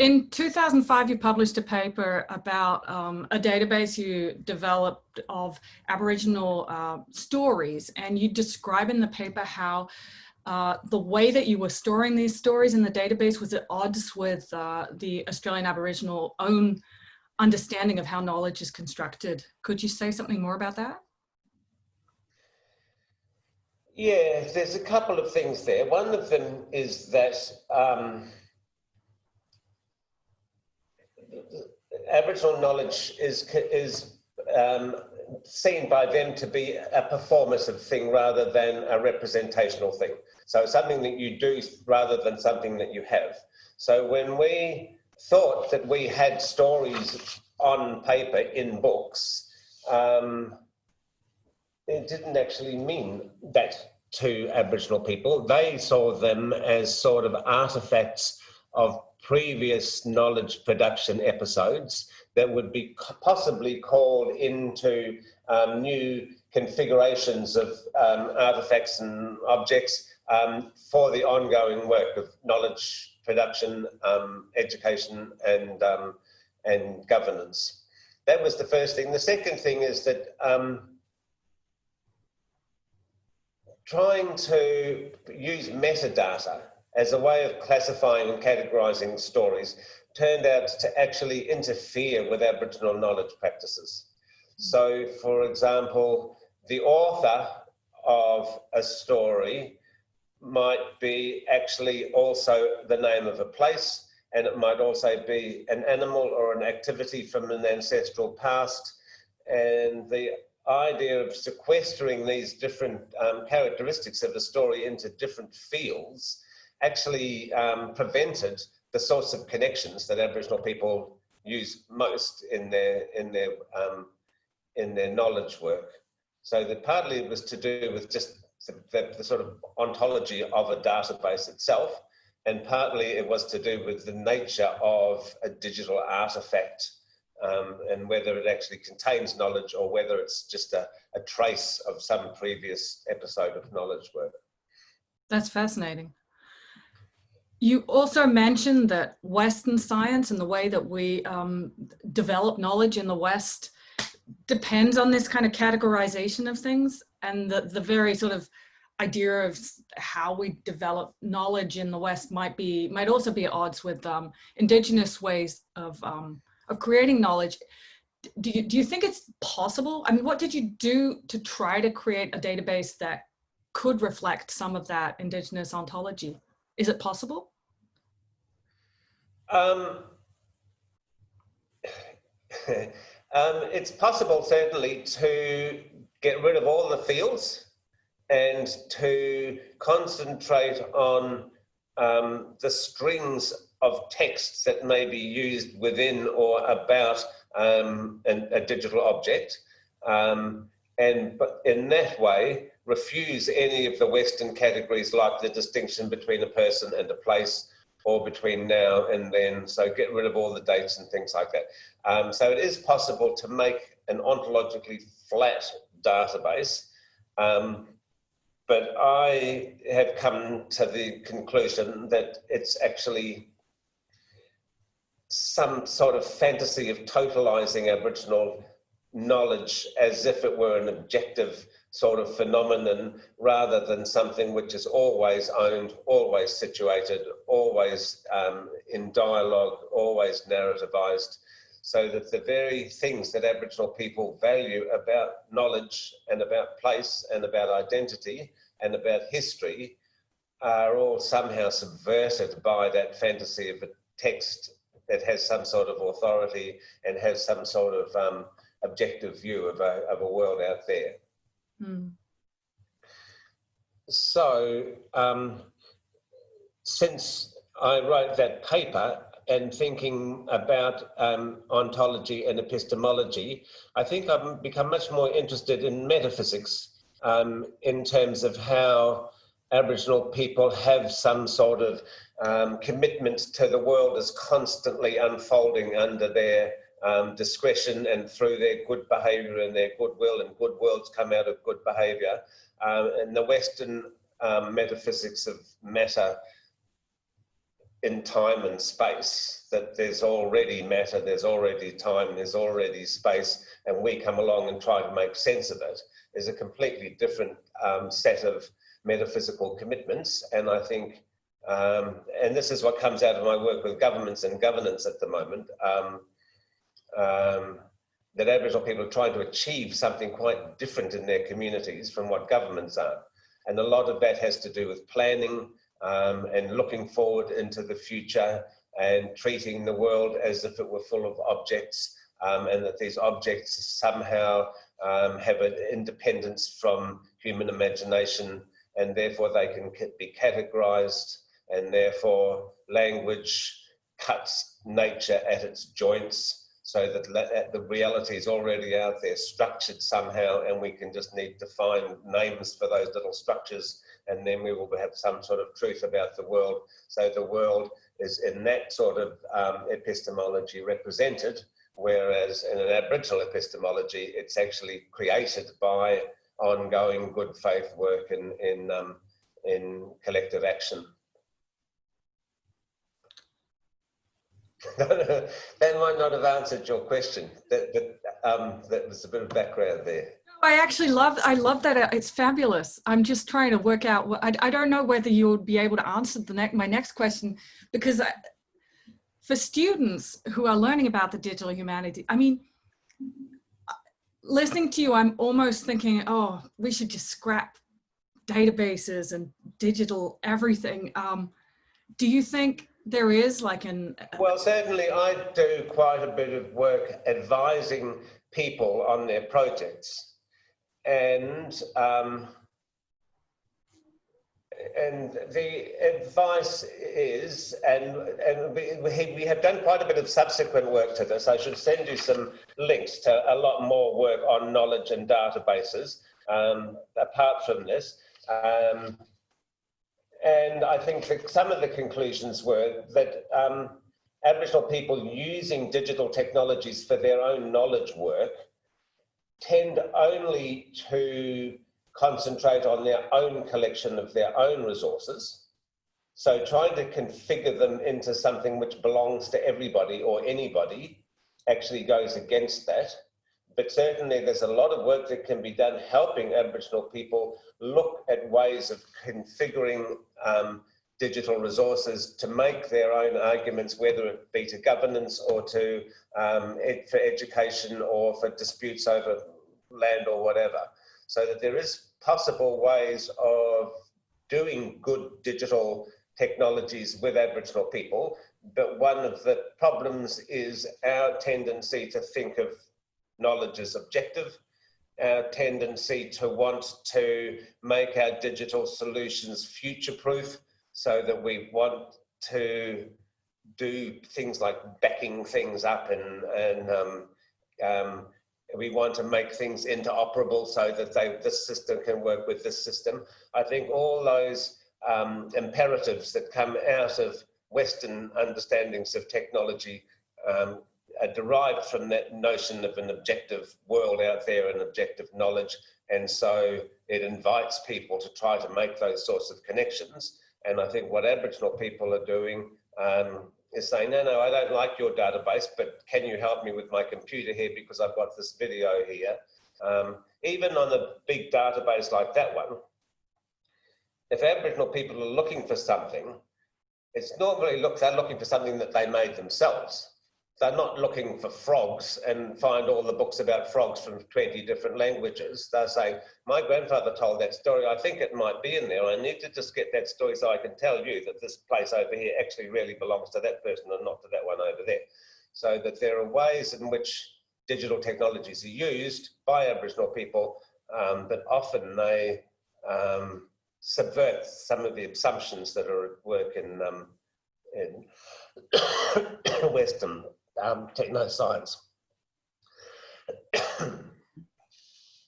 in 2005, you published a paper about um, a database you developed of Aboriginal uh, stories, and you describe in the paper how uh, the way that you were storing these stories in the database was at odds with uh, the Australian Aboriginal own understanding of how knowledge is constructed. Could you say something more about that? Yeah, there's a couple of things there. One of them is that um, Aboriginal knowledge is is um, seen by them to be a performative thing rather than a representational thing. So something that you do rather than something that you have. So when we thought that we had stories on paper in books, um, it didn't actually mean that to Aboriginal people. They saw them as sort of artifacts of previous knowledge production episodes that would be possibly called into um, new configurations of um, artifacts and objects um, for the ongoing work of knowledge production, um, education, and um, and governance. That was the first thing. The second thing is that um, trying to use metadata as a way of classifying and categorizing stories turned out to actually interfere with Aboriginal knowledge practices. So, for example, the author of a story might be actually also the name of a place, and it might also be an animal or an activity from an ancestral past. And the idea of sequestering these different um, characteristics of a story into different fields actually um, prevented the sorts of connections that Aboriginal people use most in their in their um, in their knowledge work. So that partly it was to do with just the, the, sort of ontology of a database itself, and partly it was to do with the nature of a digital artifact um, and whether it actually contains knowledge or whether it's just a, a trace of some previous episode of knowledge work. That's fascinating. You also mentioned that Western science and the way that we um, develop knowledge in the West depends on this kind of categorization of things and the, the very sort of idea of how we develop knowledge in the West might be, might also be at odds with um, indigenous ways of, um, of creating knowledge. Do you, do you think it's possible? I mean, what did you do to try to create a database that could reflect some of that indigenous ontology? Is it possible? Um, um, it's possible, certainly, to get rid of all the fields and to concentrate on um, the strings of texts that may be used within or about um, an, a digital object. Um, and but in that way, refuse any of the Western categories like the distinction between a person and a place or between now and then. So get rid of all the dates and things like that. Um, so it is possible to make an ontologically flat database. Um, but I have come to the conclusion that it's actually some sort of fantasy of totalizing Aboriginal knowledge as if it were an objective sort of phenomenon rather than something which is always owned, always situated, always um, in dialogue, always narrativized so that the very things that Aboriginal people value about knowledge and about place and about identity and about history are all somehow subverted by that fantasy of a text that has some sort of authority and has some sort of um, objective view of a, of a world out there. Mm. So, um, since I wrote that paper, and thinking about um, ontology and epistemology, I think I've become much more interested in metaphysics um, in terms of how Aboriginal people have some sort of um, commitment to the world as constantly unfolding under their um, discretion and through their good behaviour and their goodwill, and good worlds come out of good behaviour. Um, and the Western um, metaphysics of matter in time and space, that there's already matter, there's already time, there's already space, and we come along and try to make sense of it, is a completely different um, set of metaphysical commitments. And I think, um, and this is what comes out of my work with governments and governance at the moment, um, that Aboriginal people are trying to achieve something quite different in their communities from what governments are. And a lot of that has to do with planning, um, and looking forward into the future and treating the world as if it were full of objects um, and that these objects somehow um, have an independence from human imagination and therefore they can be categorized and therefore language cuts nature at its joints so that the reality is already out there structured somehow and we can just need to find names for those little structures and then we will have some sort of truth about the world. So the world is in that sort of um, epistemology represented, whereas in an Aboriginal epistemology, it's actually created by ongoing good faith work in, in, um, in collective action. That might not have answered your question, that, but um, that was a bit of background there. I actually love, I love that. Uh, it's fabulous. I'm just trying to work out what, I, I don't know whether you'll be able to answer the next, my next question, because I, for students who are learning about the digital humanity, I mean, listening to you, I'm almost thinking, oh, we should just scrap databases and digital everything. Um, do you think there is like an... Well, certainly I do quite a bit of work advising people on their projects and um, and the advice is, and, and we, we have done quite a bit of subsequent work to this. I should send you some links to a lot more work on knowledge and databases um, apart from this. Um, and I think that some of the conclusions were that um, Aboriginal people using digital technologies for their own knowledge work tend only to concentrate on their own collection of their own resources. So trying to configure them into something which belongs to everybody or anybody actually goes against that. But certainly there's a lot of work that can be done helping Aboriginal people look at ways of configuring um, digital resources to make their own arguments, whether it be to governance or to um, ed for education or for disputes over land or whatever. So that there is possible ways of doing good digital technologies with Aboriginal people, but one of the problems is our tendency to think of knowledge is objective, our tendency to want to make our digital solutions future-proof, so that we want to do things like backing things up and, and um, um, we want to make things interoperable so that they, this system can work with this system. I think all those um, imperatives that come out of Western understandings of technology um, are derived from that notion of an objective world out there and objective knowledge. And so it invites people to try to make those sorts of connections. And I think what Aboriginal people are doing um, is saying, no, no, I don't like your database, but can you help me with my computer here because I've got this video here. Um, even on a big database like that one, if Aboriginal people are looking for something, it's normally look, they're looking for something that they made themselves they're not looking for frogs and find all the books about frogs from 20 different languages. They're saying, my grandfather told that story, I think it might be in there. I need to just get that story so I can tell you that this place over here actually really belongs to that person and not to that one over there. So that there are ways in which digital technologies are used by Aboriginal people, um, but often they um, subvert some of the assumptions that are at work in, um, in Western um, techno science.